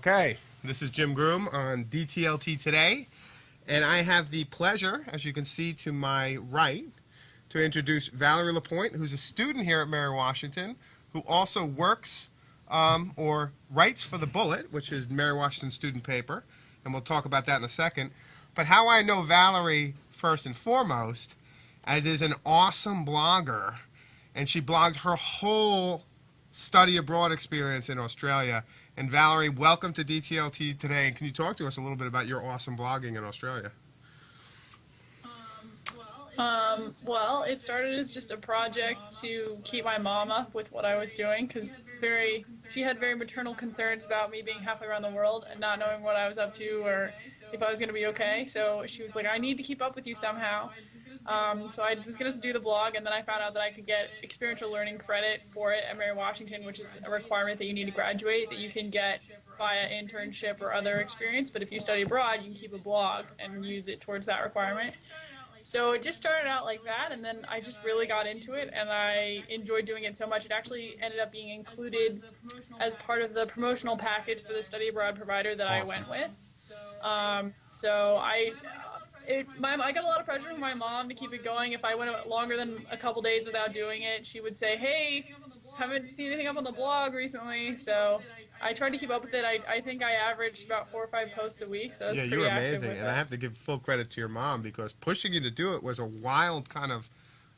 Okay, this is Jim Groom on DTLT Today, and I have the pleasure, as you can see to my right, to introduce Valerie Lapointe, who's a student here at Mary Washington, who also works um, or writes for The Bullet, which is Mary Washington student paper, and we'll talk about that in a second. But how I know Valerie, first and foremost, as is an awesome blogger, and she blogged her whole study abroad experience in Australia. And Valerie, welcome to DTLT today. And can you talk to us a little bit about your awesome blogging in Australia? Um, well, it started as just a project to keep my mom up with what I was doing because very she had very maternal concerns about me being halfway around the world and not knowing what I was up to or if I was going to be okay. So she was like, "I need to keep up with you somehow." Um, so I was going to do the blog, and then I found out that I could get experiential learning credit for it at Mary Washington, which is a requirement that you need to graduate that you can get via internship or other experience. But if you study abroad, you can keep a blog and use it towards that requirement. So it just started out like that, and then I just really got into it, and I enjoyed doing it so much. It actually ended up being included as part of the promotional package for the study abroad provider that I went with. Um, so I, it, my, I got a lot of pressure from my mom to keep it going. If I went longer than a couple days without doing it, she would say, "Hey, haven't seen anything up on the blog recently." So I tried to keep up with it. I, I think I averaged about four or five posts a week, so yeah, you're amazing, and I have to give full credit to your mom because pushing you to do it was a wild kind of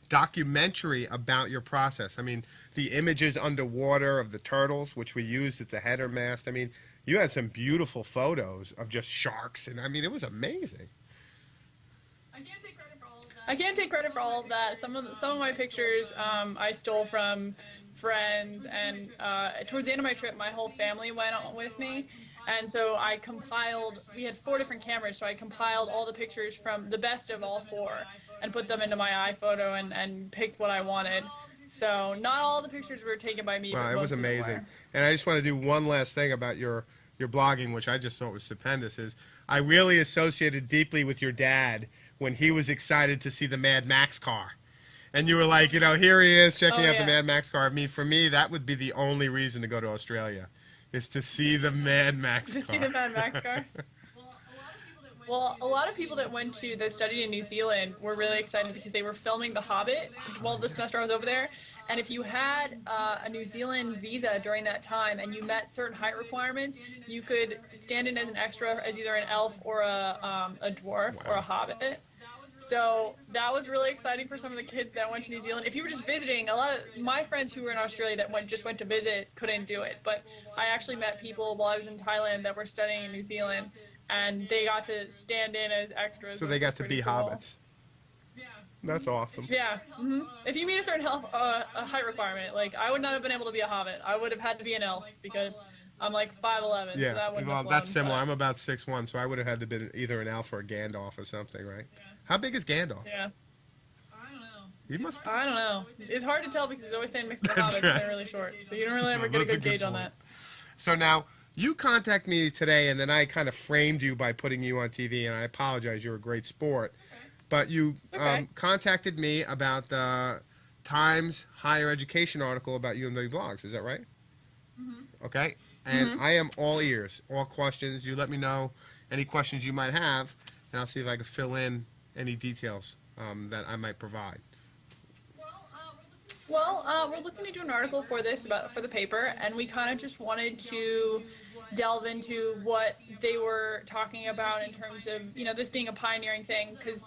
documentary about your process. I mean, the images underwater of the turtles, which we used, it's a header mast. I mean, you had some beautiful photos of just sharks, and I mean, it was amazing. I can't take credit for all of that. I can't take credit for all of that. Some of the, some of my pictures um, I stole from friends, and uh, towards the end of my trip, my whole family went on with me. And so I compiled, we had four different cameras, so I compiled all the pictures from the best of all four and put them into my iPhoto and, and picked what I wanted. So not all the pictures were taken by me. Wow, it was amazing. And I just want to do one last thing about your your blogging, which I just thought was stupendous. Is I really associated deeply with your dad when he was excited to see the Mad Max car and you were like, you know, here he is checking oh, out yeah. the Mad Max car. I mean, for me, that would be the only reason to go to Australia, is to see the Mad Max car. to car. see the Mad Max car. Well, a lot of people that went to that studied in New Zealand were really excited because they were filming The Hobbit while the semester I was over there. And if you had uh, a New Zealand visa during that time and you met certain height requirements, you could stand in as an extra as either an elf or a, um, a dwarf wow. or a hobbit. So that was really exciting for some of the kids that went to New Zealand. If you were just visiting, a lot of my friends who were in Australia that went just went to visit couldn't do it. But I actually met people while I was in Thailand that were studying in New Zealand, and they got to stand in as extras. So they got to be cool. hobbits. That's awesome. Yeah. Mm-hmm. If you meet a certain health, uh, a height requirement, like I would not have been able to be a hobbit. I would have had to be an elf because I'm like 5'11". Yeah. So that well, have that's similar. But... I'm about six one, so I would have had to been either an elf or a Gandalf or something, right? Yeah. How big is Gandalf? Yeah. I don't know. He must. Be... I don't know. It's hard to tell because he's always standing next to the That's hobbits right. and they're really short, so you don't really ever No, get a that's a good good gauge on that. So now you contact me today, and then I kind of framed you by putting you on TV, and I apologize. You're a great sport, but you Okay. um, contacted me about the Times higher education article about UMW blogs. Is that right? Mm-hmm. Okay, and I am all ears, all questions. You let me know any questions you might have, and I'll see if I can fill in any details um, that I might provide. Well, uh, we're looking to do an article for this about for the paper, and we kind of just wanted to delve into what they were talking about in terms of you know this being a pioneering thing because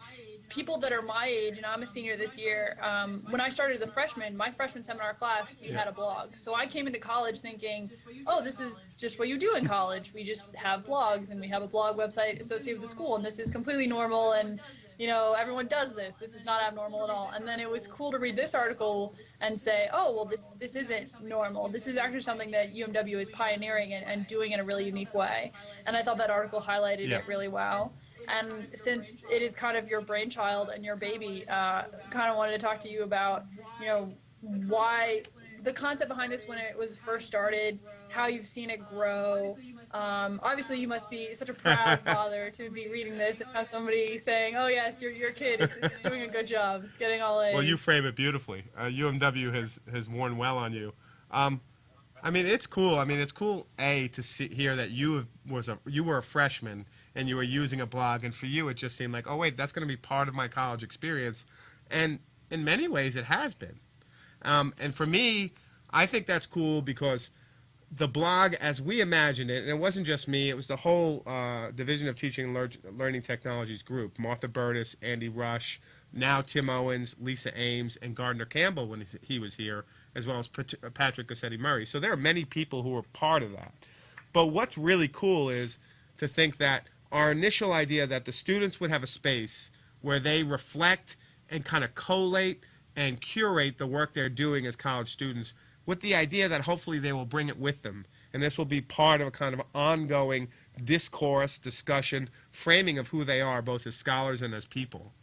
people that are my age and i'm a senior this year um, when i started as a freshman my freshman seminar class we had a blog. So i came into college thinking oh this is just what you do in college. We just have blogs and we have a blog website associated with the school and this is completely normal and you know everyone does this. This is not abnormal at all. And then it was cool to read this article and say oh well this this isn't normal. This is actually something that umw is pioneering and, and doing in a really unique way. And i thought that article highlighted Yeah. it really well. And since it is kind of your brainchild and your baby uh, kind of wanted to talk to you about you know why the concept behind this when it was first started how you've seen it grow um, obviously you must be such a proud father to be reading this and have somebody saying oh yes your, your kid it's, it's doing a good job it's getting all A's. Well, you frame it beautifully. Uh, UMW has has worn well on you. Um, I mean, it's cool. I mean, it's cool a to see here that you was a you were a freshman and you were using a blog, and for you it just seemed like, oh wait, that's going to be part of my college experience, and in many ways it has been. Um, and for me, I think that's cool because the blog, as we imagined it, and it wasn't just me, it was the whole uh, Division of Teaching and Lear- Learning Technologies group Martha Burtis, Andy Rush, now Tim Owens, Lisa Ames, and Gardner Campbell when he was here, as well as Patrick Gosetti Murray. So there are many people who were part of that. But what's really cool is to think that our initial idea that the students would have a space where they reflect and kind of collate and curate the work they're doing as college students with the idea that hopefully they will bring it with them. And this will be part of a kind of ongoing discourse, discussion, framing of who they are, both as scholars and as people.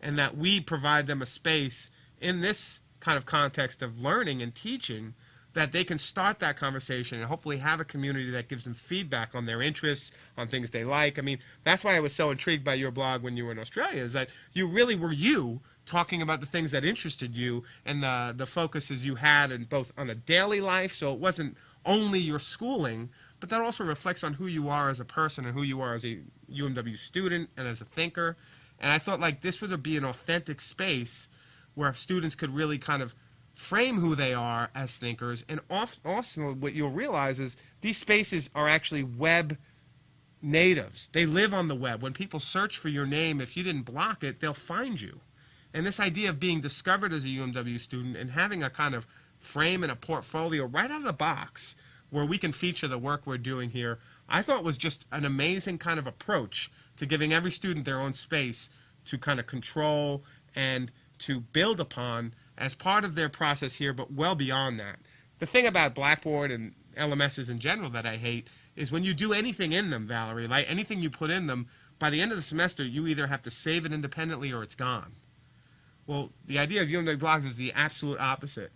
And that we provide them a space in this kind of context of learning and teaching that they can start that conversation and hopefully have a community that gives them feedback on their interests, on things they like. I mean, that's why I was so intrigued by your blog when you were in Australia, is that you really were you talking about the things that interested you and the, the focuses you had in both on a daily life, so it wasn't only your schooling, but that also reflects on who you are as a person and who you are as a UMW student and as a thinker. And I thought like this would be an authentic space where students could really kind of frame who they are as thinkers. And also, what you'll realize is these spaces are actually web natives. They live on the web. When people search for your name, if you didn't block it, they'll find you. And this idea of being discovered as a UMW student and having a kind of frame and a portfolio right out of the box where we can feature the work we're doing here, I thought was just an amazing kind of approach to giving every student their own space to kind of control and to build upon as part of their process here, but well beyond that. The thing about Blackboard and LMSs in general that I hate is when you do anything in them, Valerie, like anything you put in them, by the end of the semester, you either have to save it independently or it's gone. Well, the idea of UMW blogs is the absolute opposite.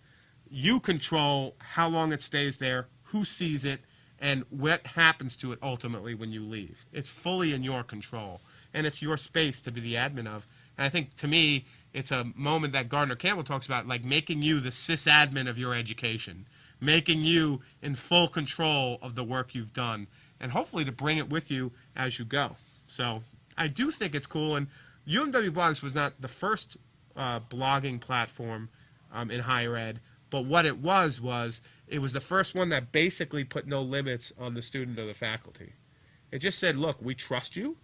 You control how long it stays there, who sees it, and what happens to it ultimately when you leave. It's fully in your control, and it's your space to be the admin of. And I think to me, it's a moment that Gardner Campbell talks about, like making you the sysadmin of your education, making you in full control of the work you've done, and hopefully to bring it with you as you go. So I do think it's cool, and UMW Blogs was not the first uh, blogging platform um, in higher ed, but what it was was it was the first one that basically put no limits on the student or the faculty. It just said, look, we trust you.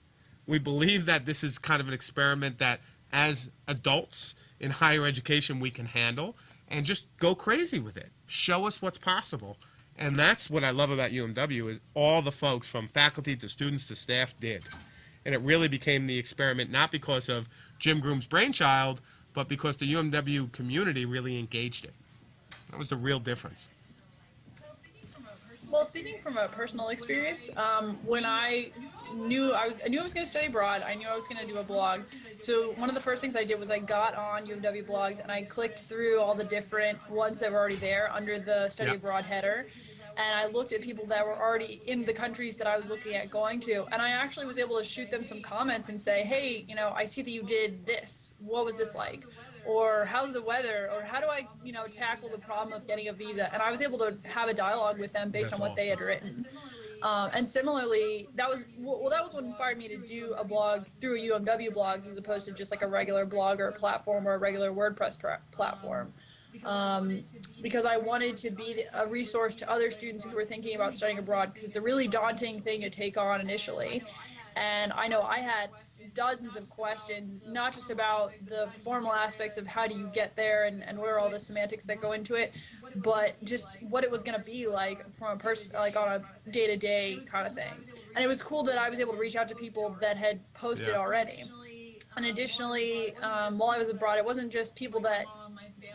We believe that this is kind of an experiment that as adults in higher education we can handle and just go crazy with it. Show us what's possible. And that's what I love about UMW is all the folks from faculty to students to staff did. And it really became the experiment not because of Jim Groom's brainchild, but because the UMW community really engaged it. That was the real difference. Well, speaking from a personal experience, um, when I knew I was, I knew I was going to study abroad. I knew I was going to do a blog. So one of the first things I did was I got on UMW blogs and I clicked through all the different ones that were already there under the study Yep. abroad header, and I looked at people that were already in the countries that I was looking at going to, and I actually was able to shoot them some comments and say, hey, you know, I see that you did this. What was this like? Or how's the weather? Or how do I, you know, tackle the problem of getting a visa? And I was able to have a dialogue with them based That's on what they had written. Um, and similarly, that was well, that was what inspired me to do a blog through UMW blogs as opposed to just like a regular blog or a platform or a regular WordPress platform. Um, because I wanted to be a resource to other students who were thinking about studying abroad because it's a really daunting thing to take on initially. And I know I had dozens of questions, not just about the formal aspects of how do you get there and, and what are all the semantics that go into it, but just what it was going to be like from a person, like on a day to day kind of thing. And it was cool that I was able to reach out to people that had posted Yeah. already. And additionally, um, while I was abroad, it wasn't just people that,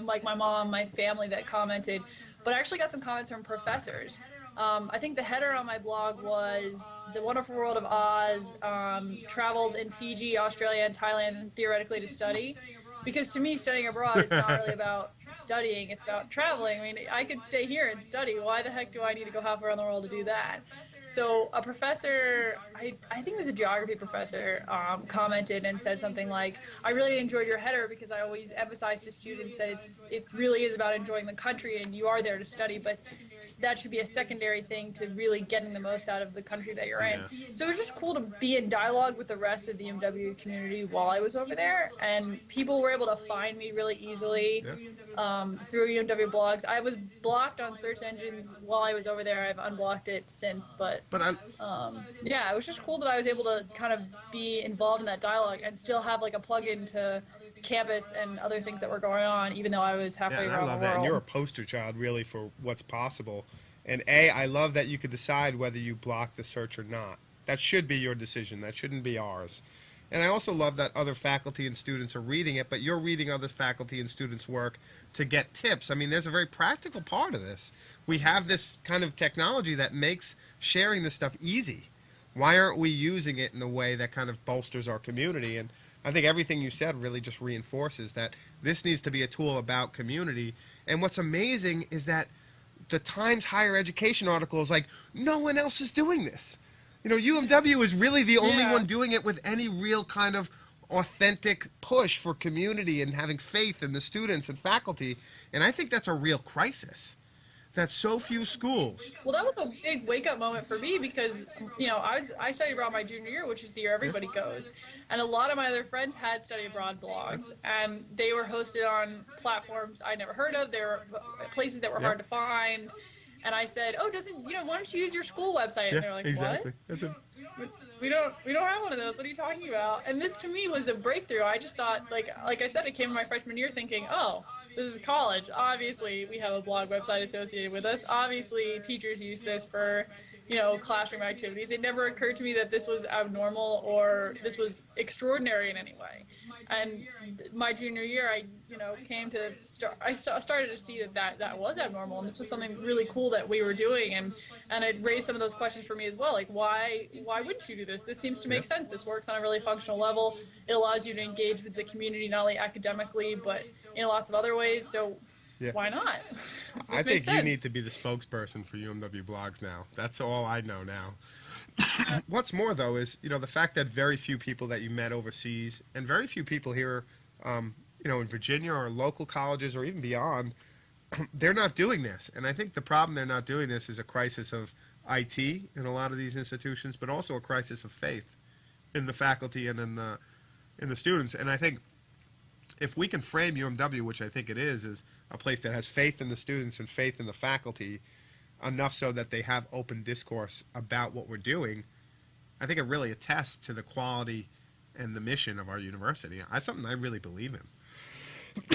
like my mom, my family, that commented, but I actually got some comments from professors. Um, I think the header on my blog was The Wonderful World of Oz, um, travels in Fiji, Australia, and Thailand theoretically to study. Because to me, studying abroad is not really about studying, it's about traveling. I mean, I could stay here and study. Why the heck do I need to go half around the world to do that? So a professor, I, I think it was a geography professor, um, commented and said something like, "I really enjoyed your header because I always emphasize to students that it's it really is about enjoying the country and you are there to study, but that should be a secondary thing to really getting the most out of the country that you're in. So it was just cool to be in dialogue with the rest of the MW community while I was over there, and people were able to find me really easily um, through UMW blogs. I was blocked on search engines while I was over there. I've unblocked it since, but But I, um, yeah, it was just cool that I was able to kind of be involved in that dialogue and still have like a plug-in to campus and other things that were going on, even though I was halfway yeah, and I love the that. world. And you're a poster child, really, for what's possible. And A, I love that you could decide whether you block the search or not. That should be your decision. That shouldn't be ours. And I also love that other faculty and students are reading it, but you're reading other faculty and students' work to get tips. I mean, there's a very practical part of this. We have this kind of technology that makes sharing this stuff easy. Why aren't we using it in a way that kind of bolsters our community? And I think everything you said really just reinforces that this needs to be a tool about community. And what's amazing is that the Times Higher Education article is like, no one else is doing this. You know, UMW is really the only Yeah. one doing it with any real kind of authentic push for community and having faith in the students and faculty. And I think that's a real crisis. That so few schools. Well, that was a big wake up moment for me because you know I was I studied abroad my junior year, which is the year everybody goes, and a lot of my other friends had study abroad blogs, and they were hosted on platforms I'd never heard of. They were uh, places that were Yeah. hard to find, and I said, "Oh, doesn't you know? Why don't you use your school website?" And they're like, exactly. A, "What? We don't we don't have one of those. What are you talking about?" And this to me was a breakthrough. I just thought like like I said, it came in my freshman year thinking, "Oh." This is college. Obviously, we have a blog website associated with us. Obviously, teachers use this for, you know, classroom activities. It never occurred to me that this was abnormal or this was extraordinary in any way. And my junior year, I, you know, came to start. I started to see that, that that was abnormal, and this was something really cool that we were doing, and and it raised some of those questions for me as well. Like, why why wouldn't you do this? This seems to make sense. This works on a really functional level. It allows you to engage with the community not only academically but in lots of other ways. So Yeah. why not? I think makes you need to be the spokesperson for UMW blogs now. That's all I know now. What's more, though, is you know the fact that very few people that you met overseas and very few people here, um, you know, in Virginia or local colleges or even beyond, they're not doing this. And I think the problem they're not doing this is a crisis of IT in a lot of these institutions, but also a crisis of faith in the faculty and in the in the students. And I think if we can frame UMW, which I think it is, is a place that has faith in the students and faith in the faculty, enough so that they have open discourse about what we're doing, I think it really attests to the quality and the mission of our university. That's something I really believe in.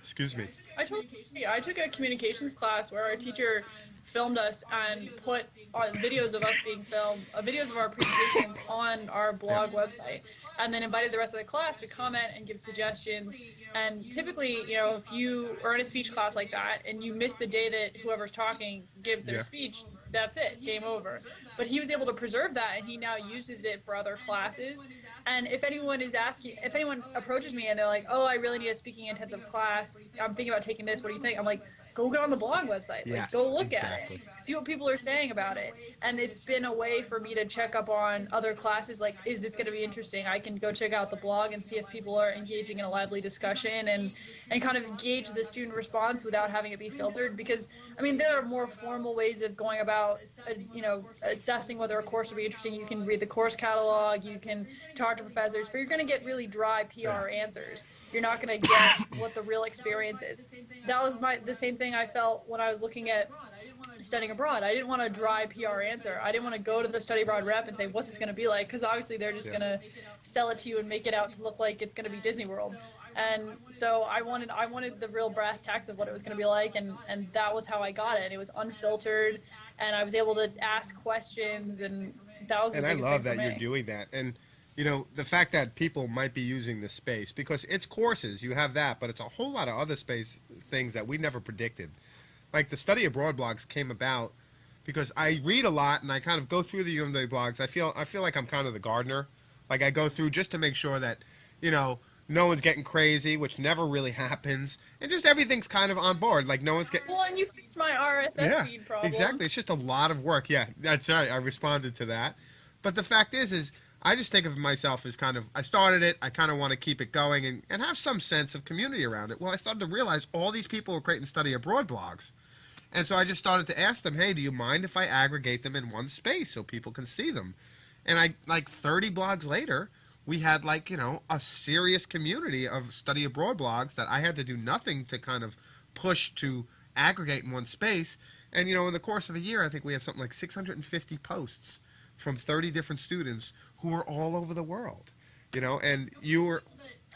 Excuse me. I told you, I took a communications class where our teacher filmed us and put on videos of us being filmed, uh, videos of our presentations on our blog website, and then invited the rest of the class to comment and give suggestions. And typically, you know, if you are in a speech class like that and you miss the day that whoever's talking gives their Yeah. speech, that's it, game over. But he was able to preserve that, and he now uses it for other classes. And if anyone is asking, if anyone approaches me and they're like, "Oh, I really need a speaking intensive class. I'm thinking about taking this. What do you think?" I'm like, "Go get on the blog website. Like, go look exactly. at it. See what people are saying about it." And it's been a way for me to check up on other classes. Like, is this going to be interesting? I can go check out the blog and see if people are engaging in a lively discussion and and kind of engage the student response without having it be filtered. Because I mean, there are more formal ways of going about, uh, you know, assessing whether a course will be interesting. You can read the course catalog, you can talk to professors, but you're going to get really dry PR answers. You're not going to get what the real experience is. That was my the same thing I felt when I was looking at studying abroad. I didn't want a dry PR answer. I didn't want to go to the study abroad rep and say, "What's this going to be like?" Because obviously they're just Yeah. going to sell it to you and make it out to look like it's going to be Disney World. And so I wanted I wanted the real brass tacks of what it was going to be like, and and that was how I got it. It was unfiltered, and I was able to ask questions, and that was and I love thing that you're doing that. And you know the fact that people might be using this space because it's courses, you have that, but it's a whole lot of other space things that we never predicted. Like the study abroad blogs came about because I read a lot and I kind of go through the UMW blogs. I feel I feel like I'm kind of the gardener. Like I go through just to make sure that you know no one's getting crazy, which never really happens, and just everything's kind of on board. Like no one's getting Well, and you fixed my RSS feed problem. Exactly. It's just a lot of work. Yeah, that's right. I responded to that. But the fact is, is I just think of myself as kind of, I started it, I kind of want to keep it going and, and have some sense of community around it. Well, I started to realize all these people were creating study abroad blogs. And so I just started to ask them, hey, do you mind if I aggregate them in one space so people can see them? And I, like 30 blogs later, we had like, you know, a serious community of study abroad blogs that I had to do nothing to kind of push to aggregate in one space. And, you know, in the course of a year, I think we had something like 650 posts from 30 different students who are all over the world, you know, and you were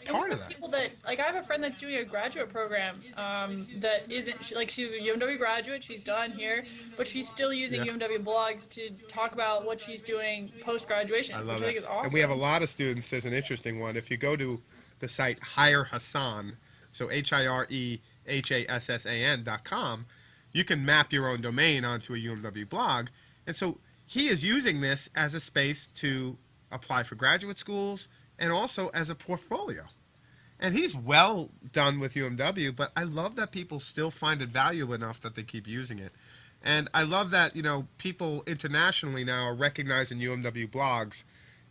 part of that. People that like I have a friend that's doing a graduate program um, that isn't like she's a UMW graduate. She's done here, but she's still using Yeah. UMW blogs to talk about what she's doing post graduation. I love which I think is awesome. And we have a lot of students. There's an interesting one. If you go to the site Hire Hassan, so H I R E H A S S A N dot com, you can map your own domain onto a UMW blog. And so he is using this as a space to apply for graduate schools and also as a portfolio. And he's well done with UMW, but I love that people still find it valuable enough that they keep using it. And I love that, you know, people internationally now are recognizing UMW blogs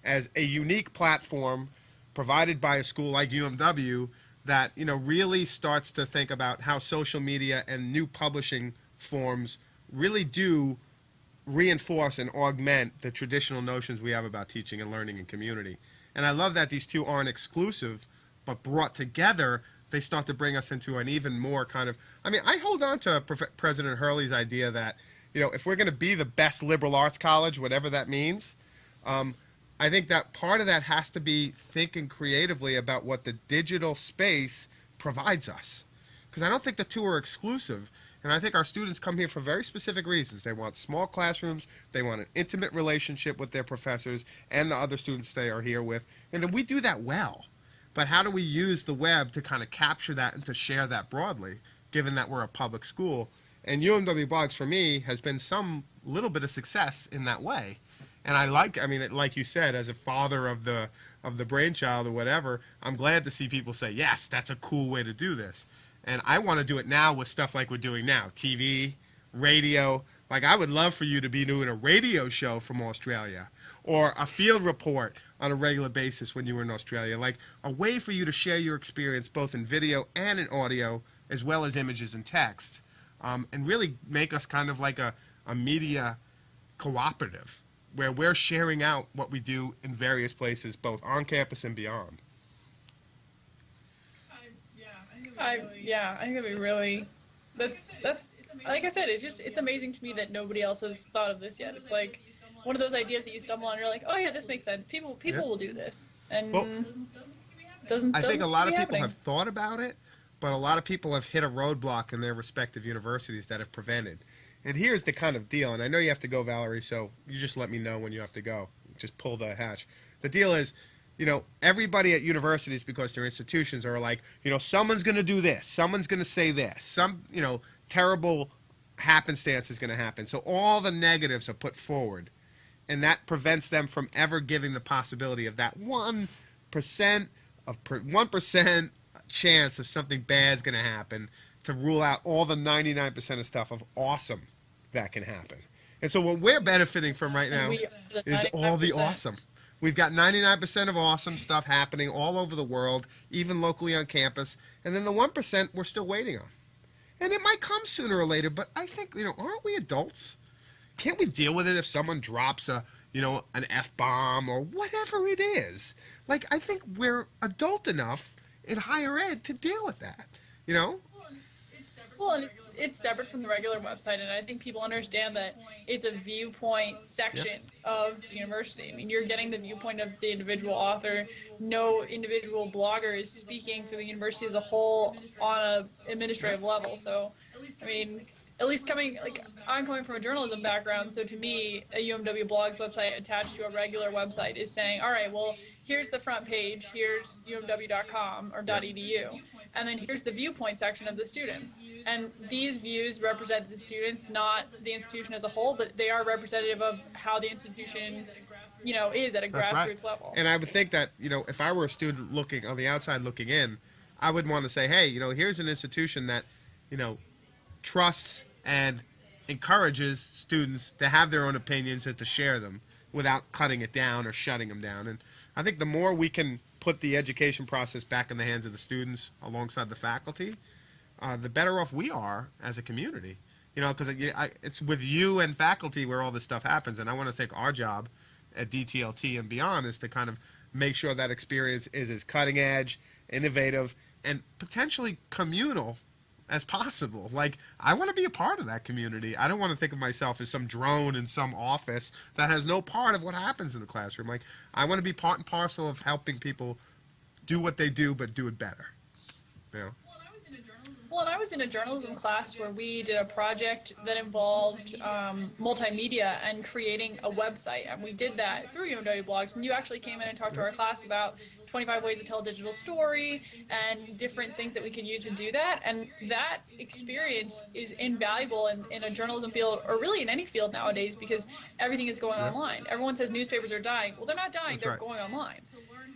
as a unique platform provided by a school like UMW that, you know, really starts to think about how social media and new publishing forms really do reinforce and augment the traditional notions we have about teaching and learning and community. And I love that these two aren't exclusive, but brought together, they start to bring us into an even more kind of. I mean, I hold on to Prof- President Hurley's idea that, you know, if we're going to be the best liberal arts college, whatever that means, um, I think that part of that has to be thinking creatively about what the digital space provides us. Because I don't think the two are exclusive. And I think our students come here for very specific reasons. They want small classrooms, they want an intimate relationship with their professors and the other students they are here with. And we do that well. But how do we use the web to kind of capture that and to share that broadly, given that we're a public school? And UMW Blogs, for me, has been some little bit of success in that way. And I like, I mean, like you said, as a father of the of the brainchild or whatever, I'm glad to see people say, yes, that's a cool way to do this. And I want to do it now with stuff like we're doing now TV, radio. Like, I would love for you to be doing a radio show from Australia or a field report on a regular basis when you were in Australia. Like, a way for you to share your experience both in video and in audio, as well as images and text, um, and really make us kind of like a, a media cooperative where we're sharing out what we do in various places, both on campus and beyond. I yeah, I think that'd be really. That's that's like I said. It just it's amazing to me that nobody else has thought of this yet. It's like one of those ideas that you stumble on. and You're like, oh yeah, this makes sense. People people Yeah. will do this, and Well, doesn't. I think a lot of people happening. have thought about it, but a lot of people have hit a roadblock in their respective universities that have prevented. And here's the kind of deal, and I know you have to go, Valerie, so you just let me know when you have to go. Just pull the hatch. The deal is, you know, everybody at universities, because they're institutions, are like, you know, someone's going to do this, someone's going to say this, some, you know, terrible happenstance is going to happen. So all the negatives are put forward, and that prevents them from ever giving the possibility of that one percent of one percent chance of something bad's going to happen to rule out all the 99% of stuff of awesome that can happen. And so what we're benefiting from right now We are the is all the awesome. We've got 99% of awesome stuff happening all over the world, even locally on campus. And then the 1% we're still waiting on. And it might come sooner or later, but I think, you know, aren't we adults? Can't we deal with it if someone drops a, you know, an F bomb or whatever it is? Like, I think we're adult enough in higher ed to deal with that, you know? Well, and it's it's separate from the regular website, and I think people understand that it's a viewpoint section of the university. I mean, you're getting the viewpoint of the individual author. No individual blogger is speaking for the university as a whole on a administrative level. So, I mean, at least coming like I'm coming from a journalism background, so to me, a UMW blogs website attached to a regular website is saying, all right, well, here's the front page, here's umw.com or .edu, and then here's the viewpoint section of the students. And these views represent the students, not the institution as a whole, but they are representative of how the institution, you know, is at a That's right. grassroots level. And I would think that, you know, if I were a student looking on the outside looking in, I would want to say, hey, you know, here's an institution that, you know, trusts and encourages students to have their own opinions and to share them without cutting it down or shutting them down. And I think the more we can put the education process back in the hands of the students alongside the faculty, uh, the better off we are as a community. You know, because it's with you and faculty where all this stuff happens, and I want to think our job at DTLT and beyond is to kind of make sure that experience is as cutting edge, innovative, and potentially communal as possible. Like, I want to be a part of that community. I don't want to think of myself as some drone in some office that has no part of what happens in the classroom. Like, I want to be part and parcel of helping people do what they do, but do it better. You know? Well, and I was in a journalism class where we did a project that involved um, multimedia and creating a website. And we did that through UMW blogs. And you actually came in and talked to our class about 25 ways to tell a digital story and different things that we could use to do that. And that experience is invaluable in, in a journalism field or really in any field nowadays because everything is going yeah. online. Everyone says newspapers are dying. Well, they're not dying, That's they're right. going online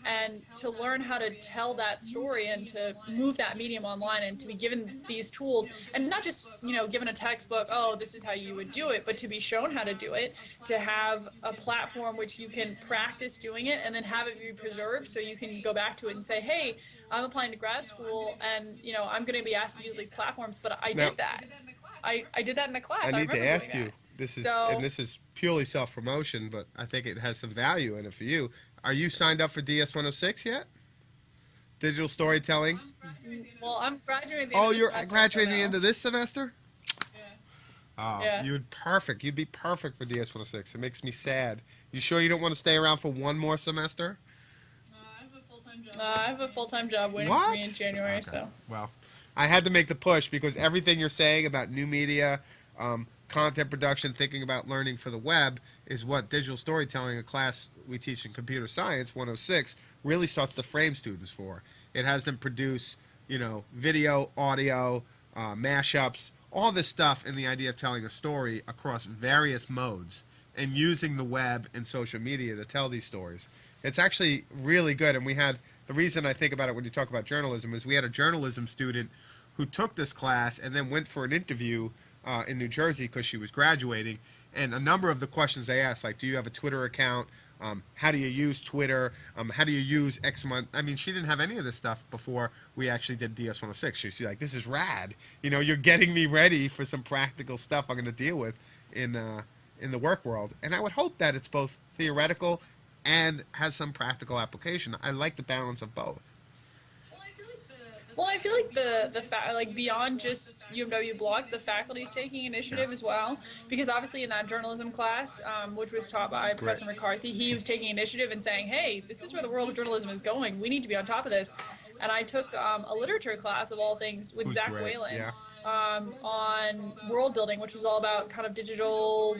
and to learn how to tell that story and to move that medium online and to be given these tools and not just you know given a textbook oh this is how you would do it but to be shown how to do it to have a platform which you can practice doing it and then have it be preserved so you can go back to it and say hey i'm applying to grad school and you know i'm going to be asked to use these platforms but i now, did that. I, I did that in a class. I need I to ask you this is so, and this is purely self promotion but i think it has some value in it for you are you signed up for DS 106 yet? Digital storytelling? Well, I'm graduating. oh, you're graduating into this semester? Yeah. Oh, yeah. you'd perfect. You'd be perfect for DS 106. It makes me sad. You sure you don't want to stay around for one more semester? Uh, I have a full-time job. Uh, I have a full-time job waiting what? for me in January. Okay. So. Well, I had to make the push because everything you're saying about new media, um, content production, thinking about learning for the web is what digital storytelling, a class we teach in computer science 106, really starts to frame students for. It has them produce, you know, video, audio, uh, mashups, all this stuff and the idea of telling a story across various modes and using the web and social media to tell these stories. It's actually really good, and we had the reason I think about it when you talk about journalism is we had a journalism student who took this class and then went for an interview uh, in New Jersey because she was graduating. And a number of the questions they asked, like, do you have a Twitter account? Um, how do you use Twitter? Um, how do you use X month? I mean, she didn't have any of this stuff before we actually did DS106. She's like, this is rad. You know, you're getting me ready for some practical stuff I'm going to deal with in uh, in the work world. And I would hope that it's both theoretical and has some practical application. I like the balance of both. Well, I feel like the the fa- like beyond just UMW blogs, the faculty is taking initiative as well. Because obviously in that journalism class, um, which was taught by Great. Professor McCarthy, he was taking initiative and saying, "Hey, this is where the world of journalism is going. We need to be on top of this." And I took um, a literature class of all things with Who's Zach great. Whalen yeah. um, on world building, which was all about kind of digital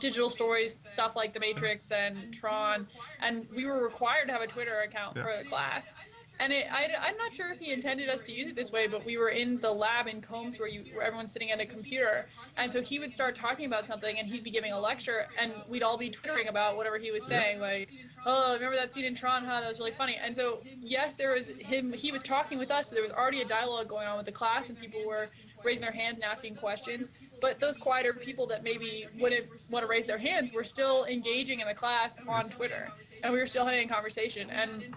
digital stories, stuff like The Matrix and Tron, and we were required to have a Twitter account yeah. for the class. And it, I, am not sure if he intended us to use it this way, but we were in the lab in Combs where, you, where everyone's sitting at a computer. And so he would start talking about something and he'd be giving a lecture and we'd all be twittering about whatever he was saying. Like, oh, remember that scene in Tron? Huh? That was really funny. And so, yes, there was him, he was talking with us. So there was already a dialogue going on with the class and people were raising their hands and asking questions. But those quieter people that maybe wouldn't want to raise their hands were still engaging in the class on Twitter. And we were still having a conversation. And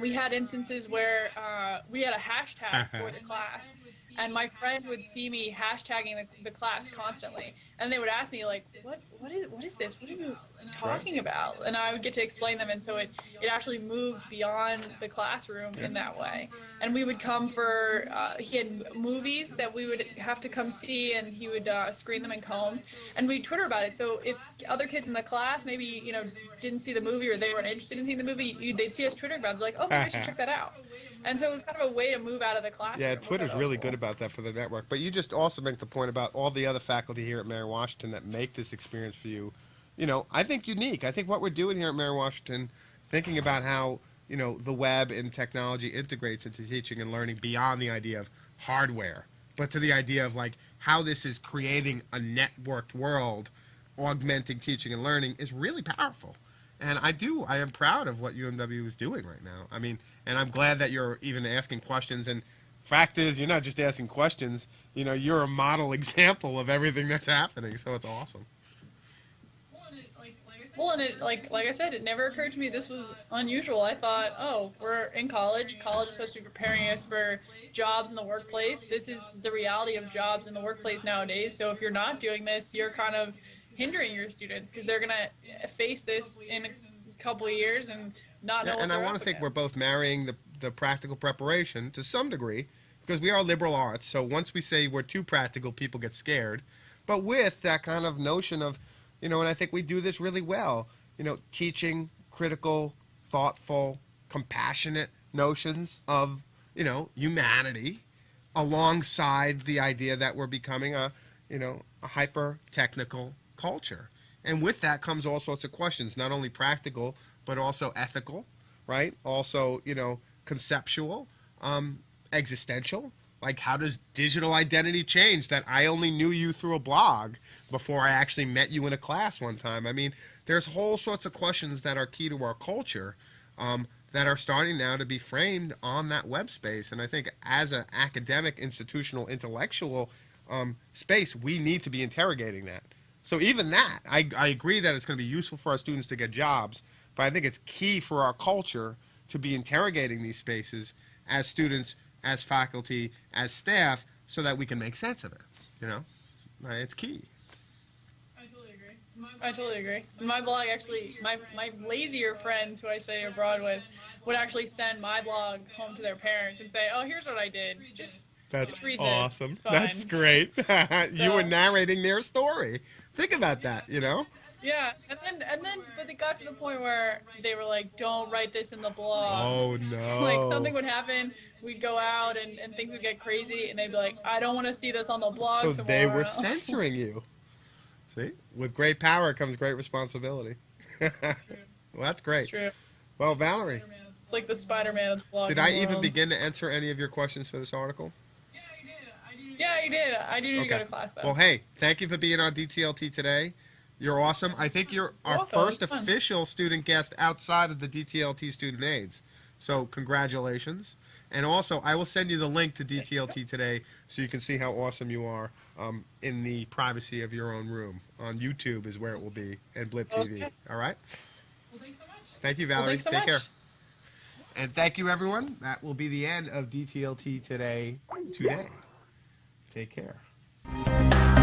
we had instances where uh, we had a hashtag for the class, and my friends would see me hashtagging the, the class constantly, and they would ask me like, "What? What is? What is this? What are you talking about?" And I would get to explain them, and so it it actually moved beyond the classroom in that way. And we would come for uh, he had movies that we would have to come see, and he would uh, screen them in Combs, and we'd Twitter about it. So if other kids in the class maybe you know didn't see the movie or they weren't interested in seeing the movie, you, they'd see us Twitter about it, like, "Oh, maybe I should check that out." And so it was kind of a way to move out of the classroom. Yeah, Twitter's really cool. good about that for the network. But you just also make the point about all the other faculty here at Mary Washington that make this experience for you, you know, I think unique. I think what we're doing here at Mary Washington, thinking about how, you know, the web and technology integrates into teaching and learning beyond the idea of hardware, but to the idea of like how this is creating a networked world, augmenting teaching and learning is really powerful. And I do, I am proud of what UMW is doing right now. I mean, and I'm glad that you're even asking questions. And fact is, you're not just asking questions. You know, you're a model example of everything that's happening. So it's awesome. Well, Well, and it like like I said, it never occurred to me this was unusual. I thought, oh, we're in college. College is supposed to be preparing us for jobs in the workplace. This is the reality of jobs in the workplace nowadays. So if you're not doing this, you're kind of hindering your students because they're gonna face this in a couple of years and not know. Yeah, what and I want to think we're both marrying the, the practical preparation to some degree because we are liberal arts. So once we say we're too practical, people get scared. But with that kind of notion of, you know, and I think we do this really well, you know, teaching critical, thoughtful, compassionate notions of, you know, humanity alongside the idea that we're becoming a, you know, a hyper technical culture. And with that comes all sorts of questions, not only practical, but also ethical, right? Also, you know, conceptual, um, existential. Like, how does digital identity change that I only knew you through a blog before I actually met you in a class one time? I mean, there's whole sorts of questions that are key to our culture um, that are starting now to be framed on that web space. And I think as an academic, institutional, intellectual um, space, we need to be interrogating that. So even that, I, I agree that it's going to be useful for our students to get jobs, but I think it's key for our culture to be interrogating these spaces as students, as faculty, as staff, so that we can make sense of it. You know, it's key. I totally agree. I totally agree. My blog actually, my my lazier friends who I study abroad with would actually send my blog home to their parents and say, "Oh, here's what I did. Just That's Just read this. awesome. That's great. you were narrating their story. Think about that. You know. yeah." And then and then, but it got to the point where they were like, "Don't write this in the blog." Oh no. Like something would happen, we'd go out and, and things would get crazy, and they'd be like, "I don't want to see this on the blog." So tomorrow. they were censoring you. See, with great power comes great responsibility. well, that's great. true. Well, Valerie, It's like the Spider-Man of the blog. did I even begin to answer any of your questions for this article? Yeah, you did. I do need to go to class though. Well, hey, thank you for being on DTLT today. You're awesome. I think you're our welcome. first official student guest outside of the DTLT student aides. So congratulations. And also, I will send you the link to DTLT today so you can see how awesome you are um, in the privacy of your own room. On YouTube is where it will be, and Blip TV. Okay. All right? Well, thanks so much. Thank you, Valerie. thanks so Take much. care. And thank you, everyone. That will be the end of DTLT today. Today. Take care.